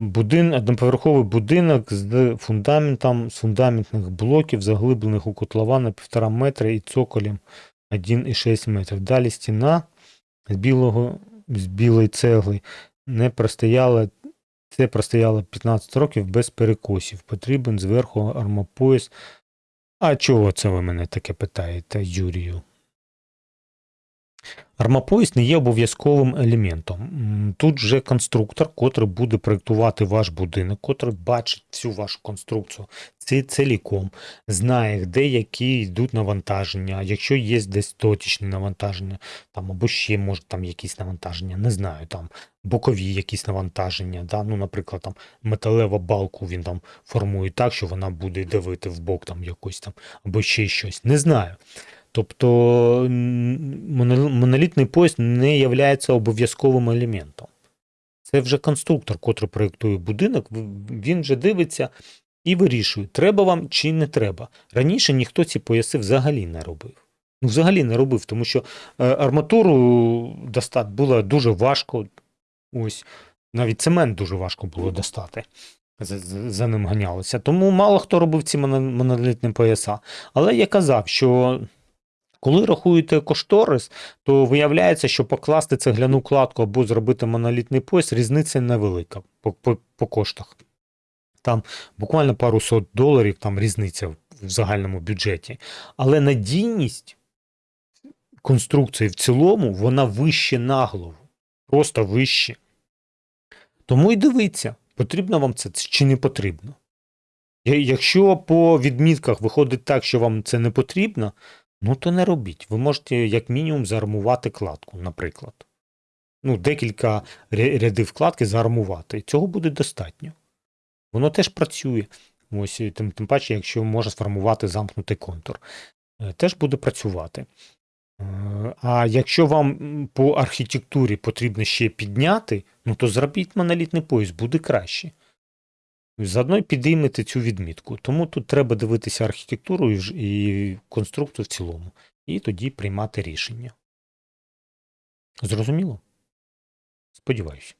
Будин, одноповерховий будинок з фундаментом, з фундаментних блоків, заглиблених у котлова на 1,5 метра і цоколем 1,6 метрів. Далі стіна з білого, з білої цегли не простояла, це простояло 15 років без перекосів. Потрібен зверху армопояс. А чого це ви мене таке питаєте, Юрію? Армопояс не є обов'язковим елементом. Тут же конструктор, котрий буде проєктувати ваш будинок, котрий бачить всю вашу конструкцію ці- ціліком, знає, де які йдуть навантаження, якщо є десь точечні навантаження, там, або ще може там якісь навантаження, не знаю, там бокові якісь навантаження. Да? Ну, наприклад, там металева балку він там формує так, що вона буде давити в бок там якось там, або ще щось. Не знаю. Тобто монолітний пояс не є обов'язковим елементом. Це вже конструктор, котрий проєктує будинок, він вже дивиться і вирішує, треба вам чи не треба. Раніше ніхто ці пояси взагалі не робив. Ну, взагалі не робив, тому що е, арматуру достати було дуже важко. Ось навіть цемент дуже важко було достати. За, за- за ним ганялося. Тому мало хто робив ці монолітні пояса. Але я казав, що коли рахуєте кошторис, то виявляється, що покласти цегляну кладку або зробити монолітний пояс, різниця невелика по, по, по коштах. Там буквально пару сот доларів там різниця в загальному бюджеті. Але надійність конструкції в цілому, вона вище на голову. Просто вище. Тому і дивіться, потрібно вам це чи не потрібно. Якщо по відмітках виходить так, що вам це не потрібно, ну то не робіть. Ви можете як мінімум заармувати кладку, наприклад. Ну, декілька рядів вкладки заармувати. Цього буде достатньо. Воно теж працює. Ось, тим, тим паче, якщо може сформувати замкнутий контур, Е, теж буде працювати. Е, А якщо вам по архітектурі потрібно ще підняти, ну то зробіть монолітний пояс, буде краще. Заодно й підіймете цю відмітку. Тому тут треба дивитися архітектуру і, конструкцію в цілому, і тоді приймати рішення. Зрозуміло? Сподіваюся.